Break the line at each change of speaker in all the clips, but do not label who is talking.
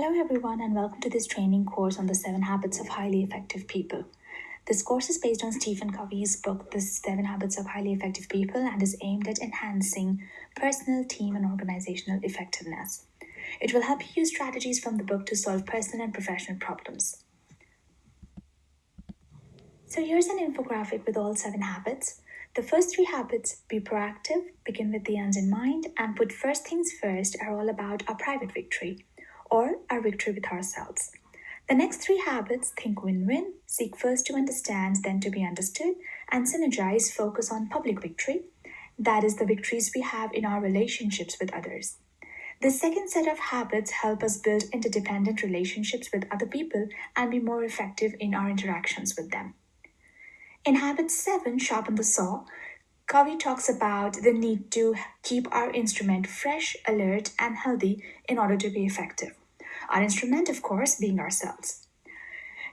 Hello, everyone, and welcome to this training course on the seven habits of highly effective people. This course is based on Stephen Covey's book, The Seven Habits of Highly Effective People, and is aimed at enhancing personal, team, and organizational effectiveness. It will help you use strategies from the book to solve personal and professional problems. So, here's an infographic with all seven habits. The first three habits be proactive, begin with the end in mind, and put first things first are all about our private victory or our victory with ourselves. The next three habits think win win, seek first to understand, then to be understood, and synergize focus on public victory. That is the victories we have in our relationships with others. The second set of habits help us build interdependent relationships with other people and be more effective in our interactions with them. In habit 7, sharpen the saw, Covey talks about the need to keep our instrument fresh, alert, and healthy in order to be effective. Our instrument, of course, being ourselves.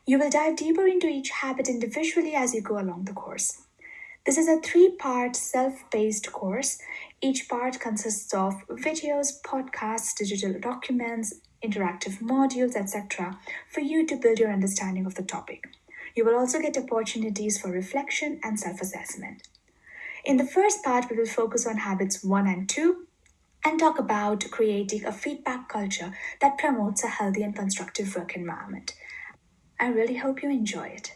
You will dive deeper into each habit individually as you go along the course. This is a three part self paced course. Each part consists of videos, podcasts, digital documents, interactive modules, etc., for you to build your understanding of the topic. You will also get opportunities for reflection and self assessment. In the first part, we will focus on habits 1 and 2 and talk about creating a feedback culture that promotes a healthy and constructive work environment. I really hope you enjoy it.